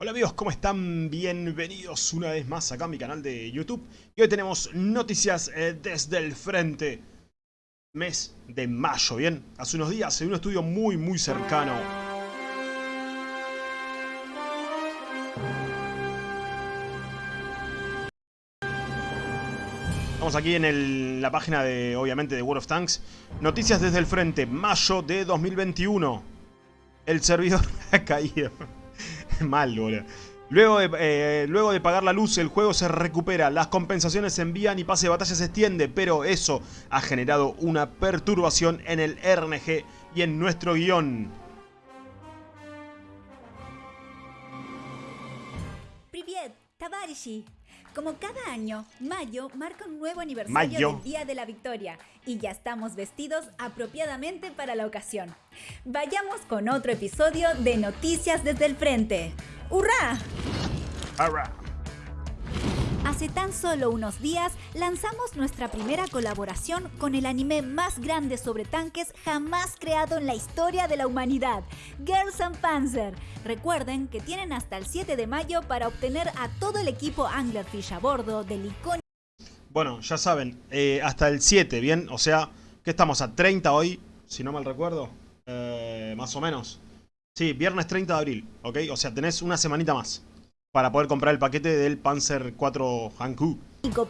Hola amigos, ¿cómo están? Bienvenidos una vez más acá a mi canal de YouTube. Y hoy tenemos noticias eh, desde el frente. Mes de mayo, ¿bien? Hace unos días en un estudio muy muy cercano. Estamos aquí en la página de, obviamente, de World of Tanks. Noticias desde el frente, mayo de 2021 El servidor ha caído Mal, boludo. Luego de, eh, luego de pagar la luz, el juego se recupera, las compensaciones se envían y pase de batalla se extiende, pero eso ha generado una perturbación en el RNG y en nuestro guion. Privet, Tabarishi. Como cada año, mayo marca un nuevo aniversario Mayo. del Día de la Victoria y ya estamos vestidos apropiadamente para la ocasión. Vayamos con otro episodio de Noticias desde el Frente. ¡Hurra! Arra. Hace tan solo unos días lanzamos nuestra primera colaboración con el anime más grande sobre tanques jamás creado en la historia de la humanidad, Girls and Panzer. Recuerden que tienen hasta el 7 de mayo para obtener a todo el equipo Anglerfish a bordo del icónico Bueno, ya saben, eh, hasta el 7, ¿bien? O sea, que estamos a 30 hoy, si no mal recuerdo. Eh, más o menos. Sí, viernes 30 de abril, ¿ok? O sea, tenés una semanita más para poder comprar el paquete del Panzer 4 Hanku.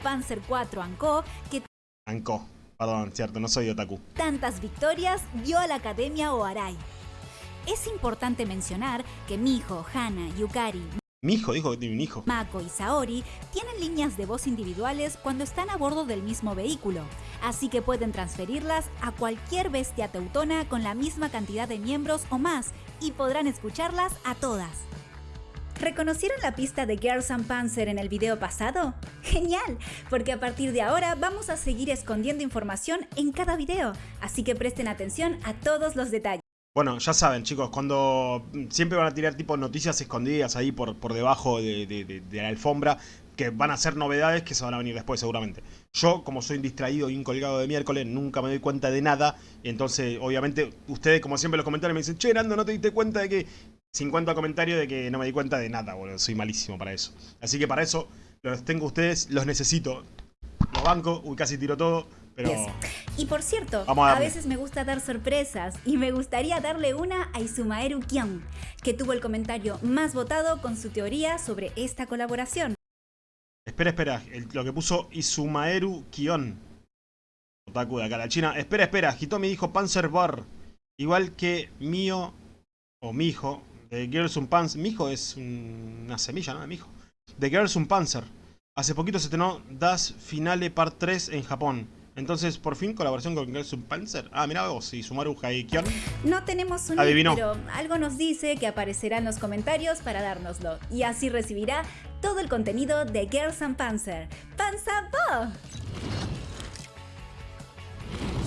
Panzer 4 Anko que Hanko, perdón, cierto, no soy otaku. tantas victorias dio a la Academia Oarai. Es importante mencionar que Miho, Hana, Yukari, Mi hijo dijo que tiene un hijo. Mako y Saori tienen líneas de voz individuales cuando están a bordo del mismo vehículo, así que pueden transferirlas a cualquier bestia teutona con la misma cantidad de miembros o más y podrán escucharlas a todas. ¿Reconocieron la pista de Girls and Panzer en el video pasado? ¡Genial! Porque a partir de ahora vamos a seguir escondiendo información en cada video, así que presten atención a todos los detalles. Bueno, ya saben, chicos, cuando siempre van a tirar tipo noticias escondidas ahí por, por debajo de, la alfombra, que van a ser novedades que se van a venir después seguramente. Yo, como soy un distraído y un colgado de miércoles, nunca me doy cuenta de nada. Entonces, obviamente, ustedes, como siempre en los comentarios, me dicen, che, Nando, ¿no te diste cuenta de que 50 comentarios de que no me di cuenta de nada, boludo? Soy malísimo para eso. Así que para eso, los tengo ustedes, los necesito. Los banco, uy, casi tiro todo, pero... Yes. Y por cierto, a veces me gusta dar sorpresas y me gustaría darle una a Izumaeru Kion, que tuvo el comentario más votado con su teoría sobre esta colaboración. Espera, espera, el- lo que puso Izumaeru Kion. Otaku de acá, la China. Espera, espera, Hitomi dijo Panzer Bar. Igual que mío, o mi hijo, de Girls un Panzer. Mi hijo es un- una semilla, ¿no? De mi hijo. De Girls un Panzer. Hace poquito se estrenó Das Finale Part 3 en Japón. Entonces, por fin, colaboración con Girls un Panzer. Ah, mira vos, Izumaru Kion. No tenemos un Adivinó. pero algo nos dice que aparecerá en los comentarios para dárnoslo y así recibirá todo el contenido de Girls and Panzer. ¡Panzabo!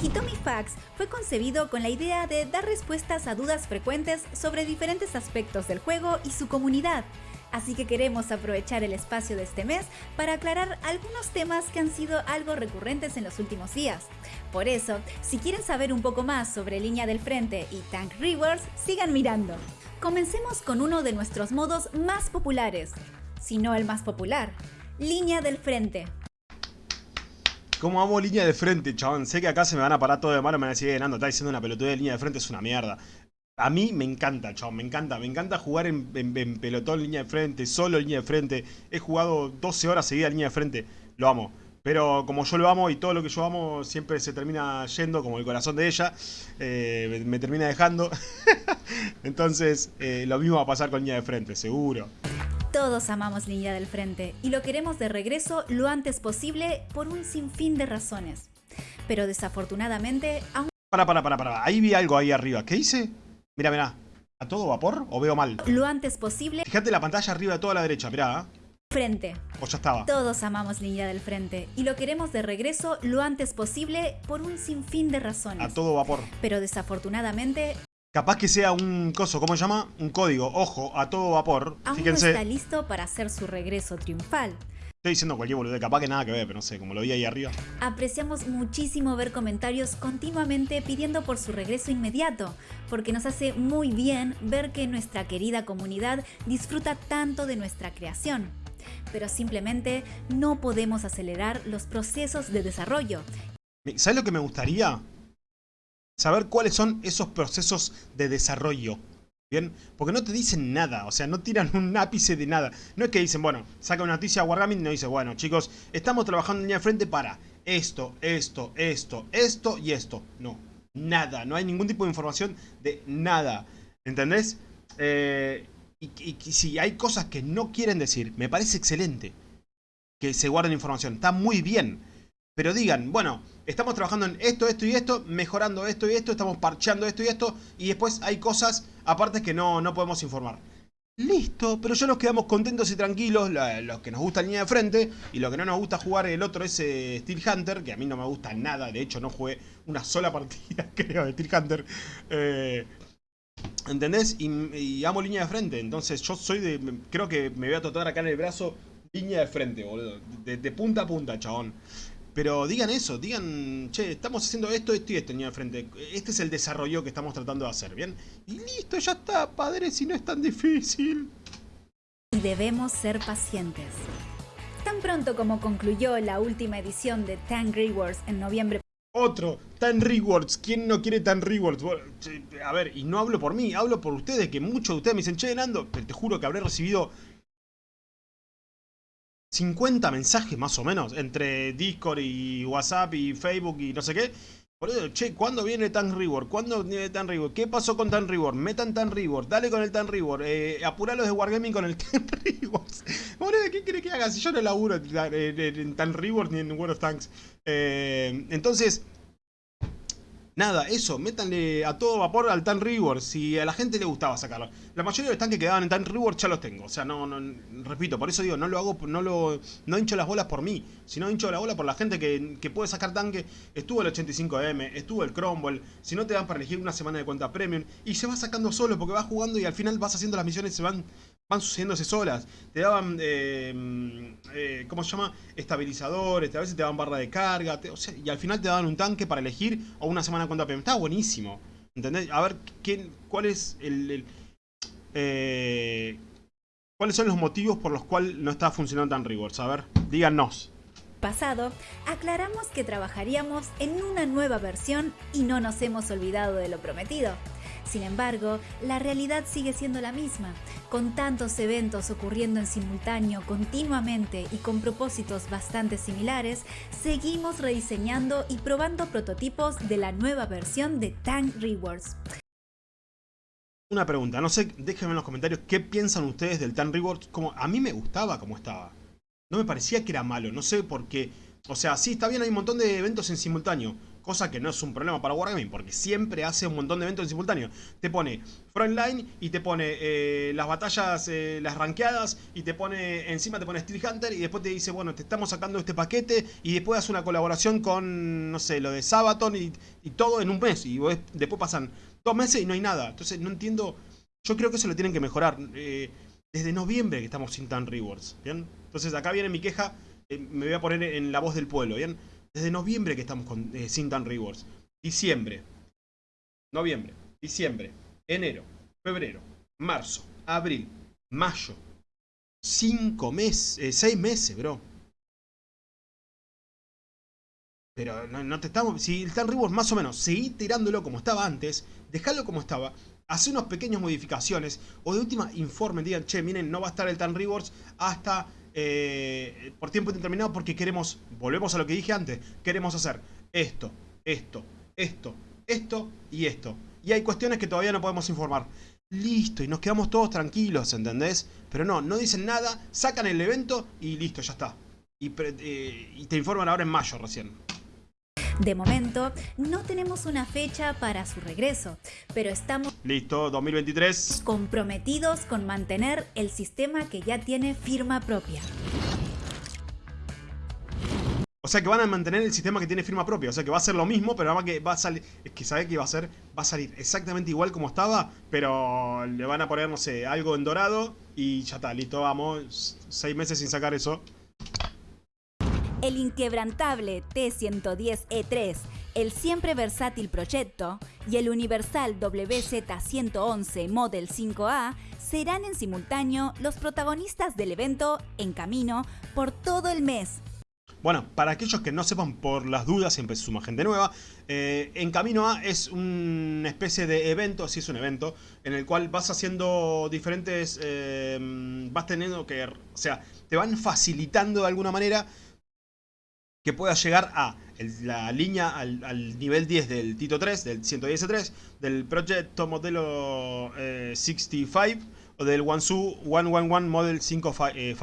Hitomi Fax fue concebido con la idea de dar respuestas a dudas frecuentes sobre diferentes aspectos del juego y su comunidad. Así que queremos aprovechar el espacio de este mes para aclarar algunos temas que han sido algo recurrentes en los últimos días. Por eso, si quieren saber un poco más sobre Línea del Frente y Tank Rewards, sigan mirando. Comencemos con uno de nuestros modos más populares, si no el más popular, Línea del Frente. Como amo línea de frente, chabón. Sé que acá se me van a parar todo de mano, me van a decir, "Eh, está diciendo una pelotuda de línea de frente, es una mierda. A mí me encanta, chabón, me encanta. Me encanta jugar en, en- en pelotón, línea de frente, solo línea de frente. He jugado 12 horas seguidas línea de frente, lo amo. Pero como yo lo amo y todo lo que yo amo siempre se termina yendo, como el corazón de ella, eh, me, me termina dejando. Entonces, eh, lo mismo va a pasar con línea de frente, seguro. Todos amamos Línea del Frente y lo queremos de regreso lo antes posible por un sinfín de razones. Pero desafortunadamente, aún Para, para, para, para. Ahí vi algo ahí arriba. ¿Qué dice? Mira, mira. ¿A todo vapor o veo mal? lo antes posible, Fíjate la pantalla arriba de toda la derecha, mirá. ¿eh? frente. O ya estaba. Todos amamos Línea del Frente y lo queremos de regreso lo antes posible por un sinfín de A razones. todo vapor. Pero desafortunadamente, Capaz que sea un coso, ¿cómo se llama? Un código. Ojo, a todo vapor. aún no Fíjense. está listo para hacer su regreso triunfal. Estoy diciendo cualquier boludo, capaz que nada que ver, pero no sé, como lo vi ahí arriba. Apreciamos muchísimo ver comentarios continuamente pidiendo por su regreso inmediato, porque nos hace muy bien ver que nuestra querida comunidad disfruta tanto de nuestra creación. Pero simplemente no podemos acelerar los procesos de desarrollo. ¿Sabes lo que me gustaría? Saber cuáles son esos procesos de desarrollo. ¿Bien? Porque no te dicen nada, o sea, no tiran un ápice de nada. No es que dicen, bueno, saca una noticia a Wargaming y nos dice, bueno, chicos, estamos trabajando en línea de frente para esto, esto, esto, esto y esto. No, nada, no hay ningún tipo de información de nada. ¿Entendés? Eh, y si hay cosas que no quieren decir, me parece excelente que se guarden información. Está muy bien. Pero digan, bueno, estamos trabajando en esto, esto y esto, mejorando esto y esto, estamos parcheando esto y esto, y después hay cosas aparte que no, no podemos informar. Listo, pero ya nos quedamos contentos y tranquilos, los que nos gusta línea de frente, y lo que no nos gusta jugar el otro es Steel Hunter, que a mí no me gusta nada, de hecho no jugué una sola partida, creo, de Steel Hunter. Eh, ¿Entendés? Y, amo línea de frente, entonces yo soy de... Creo que me voy a tatuar acá en el brazo línea de frente, boludo. De, de punta a punta, chabón. Pero digan eso, digan, che, estamos haciendo esto, esto y esto, niño de frente. Este es el desarrollo que estamos tratando de hacer, ¿bien? Y listo, ya está, padre, si no es tan difícil. Y debemos ser pacientes. Tan pronto como concluyó la última edición de Tank Rewards en noviembre. Otro, Tan Rewards. ¿Quién no quiere Tan Rewards? a ver, y no hablo por mí, hablo por ustedes, que muchos de ustedes me dicen, che, Nando, te juro que habré recibido 50 mensajes más o menos entre Discord y WhatsApp y Facebook y no sé qué. Eso, che, ¿cuándo viene Tan Reward? ¿Cuándo viene Tan Reward? ¿Qué pasó con Tan Reward? Metan Tan Reward, dale con el Tan Reward, eh, de Wargaming con el Tan Reward. Boludo, ¿qué quiere que haga? Si yo no laburo en, Tan Reward ni en World of Tanks. Eh, entonces, Nada, eso, métanle a todo vapor al Tan Reward, si a la gente le gustaba sacarlo. La mayoría de los tanques que quedaban en Tan Reward ya los tengo, o sea, no, no, repito, por eso digo, no lo hago, no lo, no hincho las bolas por mí, sino hincho la bola por la gente que, que puede sacar tanque. Estuvo el 85M, estuvo el Cromwell, si no te dan para elegir una semana de cuenta premium, y se va sacando solo porque vas jugando y al final vas haciendo las misiones se van van sucediéndose solas. Te daban, eh, eh, ¿cómo se llama? Estabilizadores, a veces te daban barra de carga, y al final te daban un tanque para elegir o una semana cuenta PM. Estaba buenísimo. ¿Entendés? A ver, ¿quién, ¿cuál es el... Eh, ¿Cuáles son los motivos por los cuales no está funcionando tan Rewards? A ver, díganos. Pasado, aclaramos que trabajaríamos en una nueva versión y no nos hemos olvidado de lo prometido. Sin embargo, la realidad sigue siendo la misma. Con tantos eventos ocurriendo en simultáneo continuamente y con propósitos bastante similares, seguimos rediseñando y probando prototipos de la nueva versión de Tank Rewards. Una pregunta, no sé, déjenme en los comentarios qué piensan ustedes del Tank Rewards. Como, a mí me gustaba como estaba. No me parecía que era malo, no sé por qué. O sea, sí, está bien, hay un montón de eventos en simultáneo cosa que no es un problema para Wargaming, porque siempre hace un montón de eventos en simultáneo. Te pone Frontline y te pone eh, las batallas, eh, las ranqueadas, y te pone, encima te pone Steel Hunter, y después te dice, bueno, te estamos sacando este paquete, y después hace una colaboración con, no sé, lo de Sabaton, y, todo en un mes, y después pasan dos meses y no hay nada. Entonces no entiendo, yo creo que eso lo tienen que mejorar. Eh, desde noviembre que estamos sin tan rewards, ¿bien? Entonces acá viene mi queja, me voy a poner en la voz del pueblo, ¿bien? Desde noviembre que estamos con eh, Sin Rewards. Diciembre. Noviembre. Diciembre. Enero. Febrero. Marzo. Abril. Mayo. Cinco meses. Eh, seis meses, bro. Pero no, te estamos... Si el Tan Rewards más o menos seguí tirándolo como estaba antes, dejalo como estaba, hace unas pequeñas modificaciones, o de última informen, digan, che, miren, no va a estar el Tan Rewards hasta eh, por tiempo indeterminado porque queremos, volvemos a lo que dije antes, queremos hacer esto, esto, esto, esto y esto. Y hay cuestiones que todavía no podemos informar. Listo, y nos quedamos todos tranquilos, ¿entendés? Pero no, no dicen nada, sacan el evento y listo, ya está. Y, eh, y te informan ahora en mayo recién. De momento, no tenemos una fecha para su regreso, pero estamos... Listo, 2023. Comprometidos con mantener el sistema que ya tiene firma propia. O sea que van a mantener el sistema que tiene firma propia. O sea que va a ser lo mismo, pero nada que va a salir. Es que sabe que va a ser. Va a salir exactamente igual como estaba. Pero le van a poner, no sé, algo en dorado. Y ya está, listo, vamos. Seis meses sin sacar eso. El inquebrantable T110E3, el siempre versátil Proyecto y el universal WZ111 Model 5A serán en simultáneo los protagonistas del evento en camino por todo el mes. Bueno, para aquellos que no sepan por las dudas, siempre se suma gente nueva, eh, En Camino A es una especie de evento, sí es un evento, en el cual vas haciendo diferentes, eh, vas teniendo que, o sea, te van facilitando de alguna manera que puedas llegar a la línea al, nivel 10 del Tito 3, del 110 del proyecto modelo 65 eh, o del Wansu 111 Model 55A. Eh,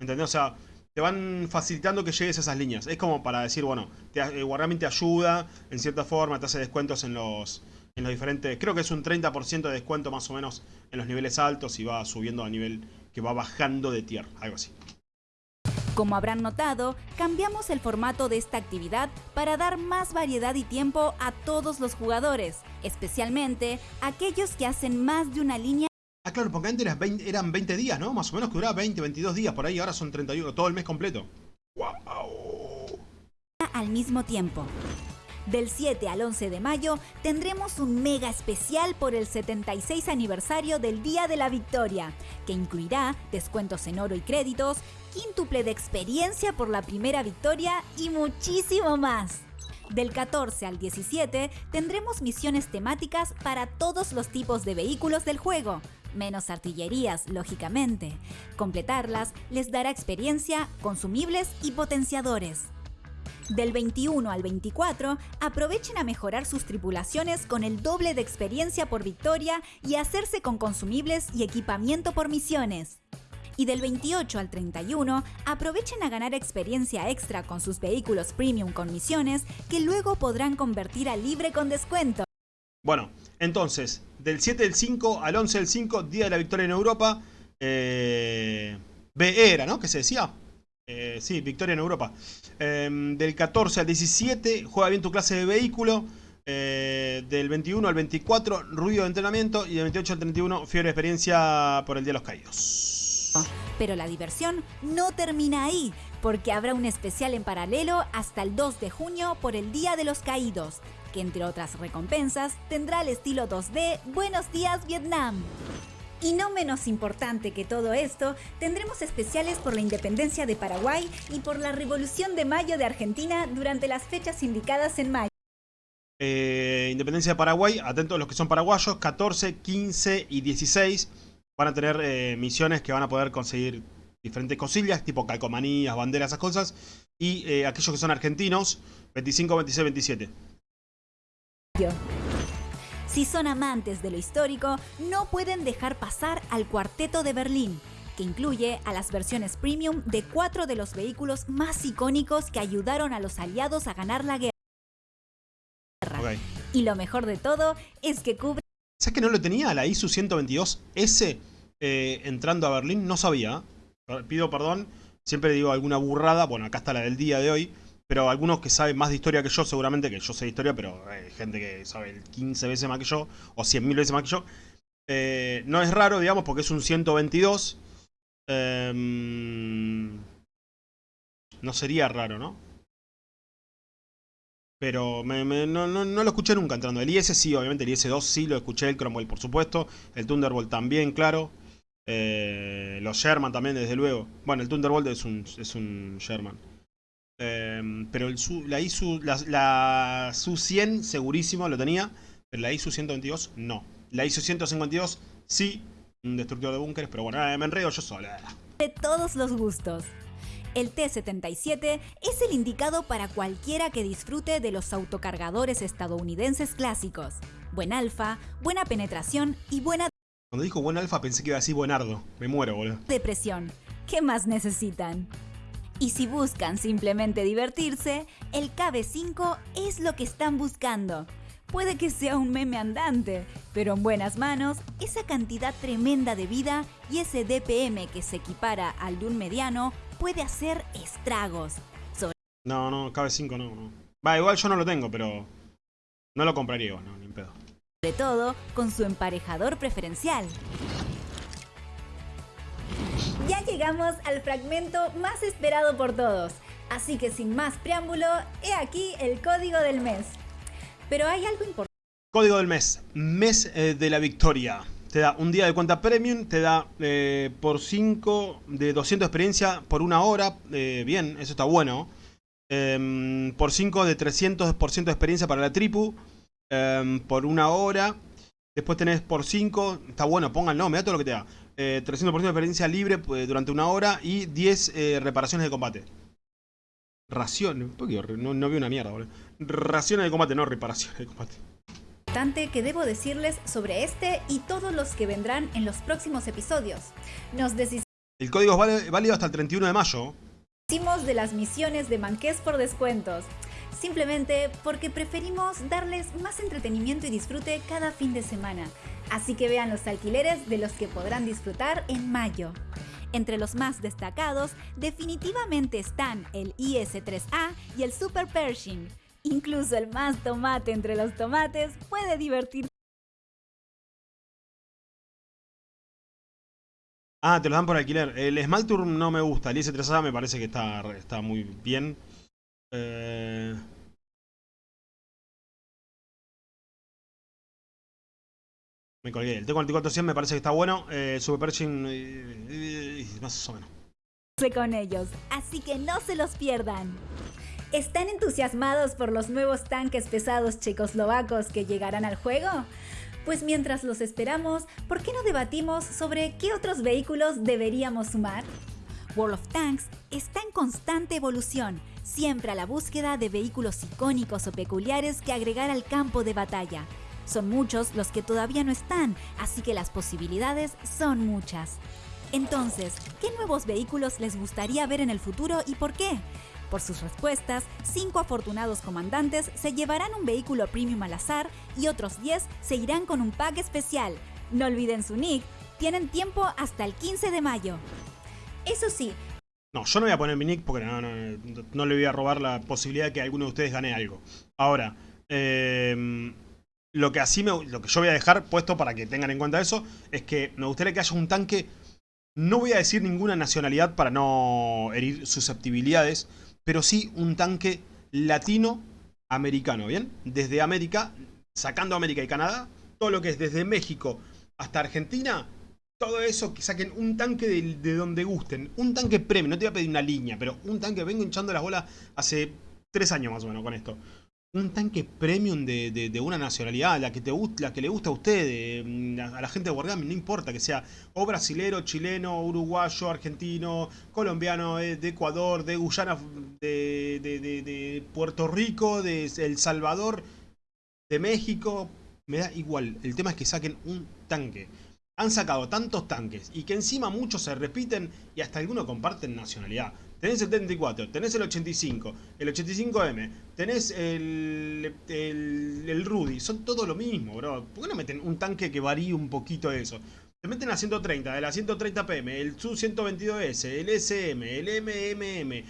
¿Entendés? O sea, te van facilitando que llegues a esas líneas. Es como para decir, bueno, te, eh, te ayuda en cierta forma, te hace descuentos en los, en los diferentes... Creo que es un 30% de descuento más o menos en los niveles altos y va subiendo a nivel que va bajando de tier, algo así. Como habrán notado, cambiamos el formato de esta actividad para dar más variedad y tiempo a todos los jugadores, especialmente aquellos que hacen más de una línea. Ah, claro, porque antes eran 20, días, ¿no? Más o menos que duraba 20, 22 días por ahí, ahora son 31, todo el mes completo. ¡Wow! Al mismo tiempo. Del 7 al 11 de mayo tendremos un mega especial por el 76 aniversario del Día de la Victoria, que incluirá descuentos en oro y créditos, quíntuple de experiencia por la primera victoria y muchísimo más. Del 14 al 17 tendremos misiones temáticas para todos los tipos de vehículos del juego, menos artillerías, lógicamente. Completarlas les dará experiencia, consumibles y potenciadores. Del 21 al 24, aprovechen a mejorar sus tripulaciones con el doble de experiencia por victoria y hacerse con consumibles y equipamiento por misiones. Y del 28 al 31, aprovechen a ganar experiencia extra con sus vehículos premium con misiones que luego podrán convertir a libre con descuento. Bueno, entonces, del 7 del 5 al 11 del 5, Día de la Victoria en Europa, eh, B era, ¿no? ¿Qué se decía? Eh, sí, victoria en Europa. Em, del 14 al 17, juega bien tu clase de vehículo. Eh, del 21 al 24, ruido de entrenamiento. Y del 28 al 31, fiebre experiencia por el Día de los Caídos. Pero la diversión no termina ahí, porque habrá un especial en paralelo hasta el 2 de junio por el Día de los Caídos, que entre otras recompensas tendrá el estilo 2D Buenos Días Vietnam. Y no menos importante que todo esto, tendremos especiales por la independencia de Paraguay y por la Revolución de Mayo de Argentina durante las fechas indicadas en mayo. Eh, independencia de Paraguay, atentos a los que son paraguayos, 14, 15 y 16 van a tener eh, misiones que van a poder conseguir diferentes cosillas, tipo calcomanías, banderas, esas cosas. Y eh, aquellos que son argentinos, 25, 26, 27. Si son amantes de lo histórico, no pueden dejar pasar al Cuarteto de Berlín, que incluye a las versiones premium de cuatro de los vehículos más icónicos que ayudaron a los aliados a ganar la guerra. Y lo mejor de todo es que cubre... ¿Sabes que no lo tenía la ISU 122S eh, entrando a Berlín? No sabía. Pido perdón, siempre digo alguna burrada. Bueno, acá está la del día de hoy. Pero algunos que saben más de historia que yo, seguramente que yo sé de historia, pero hay gente que sabe 15 veces más que yo, o 100.000 veces más que yo. Eh, no es raro, digamos, porque es un 122. Em, no sería raro, ¿no? Pero no, lo escuché nunca entrando. El IS sí, obviamente el IS-2 sí lo escuché, el Cromwell por supuesto, el Thunderbolt también, claro. Eh, los Sherman también, desde luego. Bueno, el Thunderbolt es un, es un Sherman. Em, pero el la ISU, la, SU 100 segurísimo lo tenía, pero la ISU 122 no. La ISU 152 sí, un destructor de búnkeres, pero bueno, me enredo yo sola. De todos los gustos. El T-77 es el indicado para cualquiera que disfrute de los autocargadores estadounidenses clásicos. Buen alfa, buena penetración y buena... Cuando dijo buen alfa pensé que iba a decir buenardo. Me muero, boludo. Depresión. ¿Qué más necesitan? Y si buscan simplemente divertirse, el KB5 es lo que están buscando. Puede que sea un meme andante, pero en buenas manos, esa cantidad tremenda de vida y ese DPM que se equipara al de un mediano puede hacer estragos. No, no, KB5 no, no. Va, igual yo no lo tengo, pero no lo compraría, no, ni pedo. Sobre todo con su emparejador preferencial. Ya llegamos al fragmento más esperado por todos. Así que sin más preámbulo, he aquí el código del mes. Pero hay algo importante. Código del mes. Mes eh, de la victoria. Te da un día de cuenta premium, te da eh, por 5 de 200 experiencia por una hora. Eh, bien, eso está bueno. Em, por 5 de 300% de experiencia para la tripu. Em, por una hora. Después tenés por 5, está bueno, pónganlo, me da todo lo que te da. 300% de experiencia libre pues, durante una hora y 10 reparaciones de combate. Raciones, no, no vi una mierda, boludo. Raciones de combate, no reparaciones de combate que debo decirles sobre este y todos los que vendrán en los próximos episodios. Nos El código es válido hasta el 31 de mayo. Hicimos de las misiones de Manqués por descuentos, simplemente porque preferimos darles más entretenimiento y disfrute cada fin de semana. Así que vean los alquileres de los que podrán disfrutar en mayo. Entre los más destacados definitivamente están el IS-3A y el Super Pershing, Incluso el más tomate entre los tomates puede divertir. Ah, te lo dan por alquiler. El Smaltour no me gusta. El IS-3A me parece que está, está muy bien. Eh... Me colgué. El T-4400 me parece que está bueno. Eh, Super Pershing... Más o menos. Con ellos, así que no se los pierdan. ¿Están entusiasmados por los nuevos tanques pesados checoslovacos que llegarán al juego? Pues mientras los esperamos, ¿por qué no debatimos sobre qué otros vehículos deberíamos sumar? World of Tanks está en constante evolución, siempre a la búsqueda de vehículos icónicos o peculiares que agregar al campo de batalla. Son muchos los que todavía no están, así que las posibilidades son muchas. Entonces, ¿qué nuevos vehículos les gustaría ver en el futuro y por qué? Por sus respuestas, 5 afortunados comandantes se llevarán un vehículo premium al azar y otros 10 se irán con un pack especial. No olviden su nick, tienen tiempo hasta el 15 de mayo. Eso sí. No, yo no voy a poner mi nick porque no, no, le voy a robar la posibilidad de que alguno de ustedes gane algo. Ahora, em, lo que así me, lo que yo voy a dejar puesto para que tengan en cuenta eso es que me gustaría que haya un tanque. No voy a decir ninguna nacionalidad para no herir susceptibilidades, pero sí un tanque latinoamericano, ¿bien? Desde América, sacando América y Canadá, todo lo que es desde México hasta Argentina, todo eso que saquen un tanque de, donde gusten, un tanque premium, no te voy a pedir una línea, pero un tanque, vengo hinchando las bolas hace tres años más o menos con esto un tanque premium de, una nacionalidad, la que, te, la que le gusta a usted, mm, a la gente de Wargaming, no importa que sea o brasilero, chileno, uruguayo, argentino, colombiano, eh, de Ecuador, de Guyana, de, de, Puerto Rico, de El Salvador, de México, me da igual. El tema es que saquen un tanque. Han sacado tantos tanques y que encima muchos se repiten y hasta algunos comparten nacionalidad. Tenés el 74, tenés el 85, el 85M, tenés el, el, Rudy. Son todo lo mismo, bro. ¿Por qué no meten un tanque que varíe un poquito eso? Te meten la 130, de la 130PM, el Su-122S, el SM, el MMM.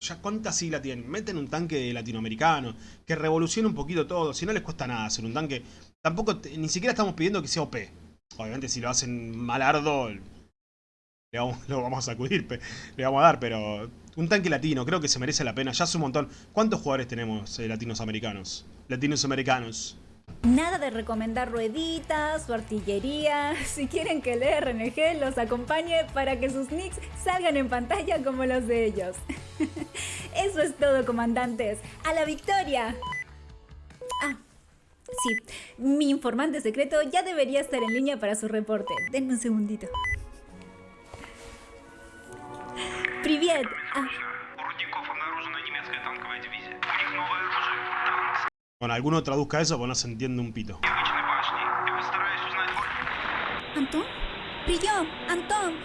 Ya cuántas siglas tienen. Meten un tanque latinoamericano que revolucione un poquito todo. Si no les cuesta nada hacer un tanque. Tampoco, ni siquiera estamos pidiendo que sea OP. Obviamente si lo hacen malardo, lo vamos a sacudir, le vamos a dar, pero un tanque latino, creo que se merece la pena, ya es un montón. ¿Cuántos jugadores tenemos eh, latinos americanos? Latinos americanos. Nada de recomendar rueditas o artillería. Si quieren que el RNG los acompañe para que sus nicks salgan en pantalla como los de ellos. Eso es todo, comandantes. ¡A la victoria! Ah, sí. Mi informante secreto ya debería estar en línea para su reporte. Denme un segundito. Привет! Bueno, alguno traduzca eso porque no se entiende un pito. Антон? Прием! Антон!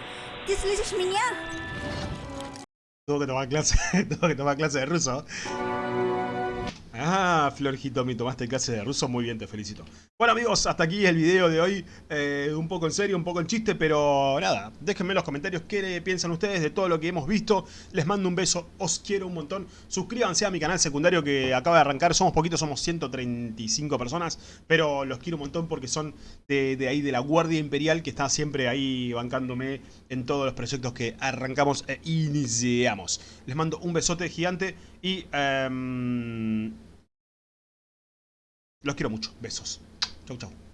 ¿Ты слышишь меня? Tengo que tomar clase, tengo que tomar clase de ruso. Ah, Florjito, mi tomaste clase de ruso, muy bien, te felicito. Bueno amigos, hasta aquí el video de hoy, eh, un poco en serio, un poco en chiste, pero nada, déjenme en los comentarios qué piensan ustedes de todo lo que hemos visto, les mando un beso, os quiero un montón, suscríbanse a mi canal secundario que acaba de arrancar, somos poquitos, somos 135 personas, pero los quiero un montón porque son de, ahí de la Guardia Imperial que está siempre ahí bancándome en todos los proyectos que arrancamos e iniciamos. Les mando un besote gigante y... Em, los quiero mucho, besos. Chau, chau.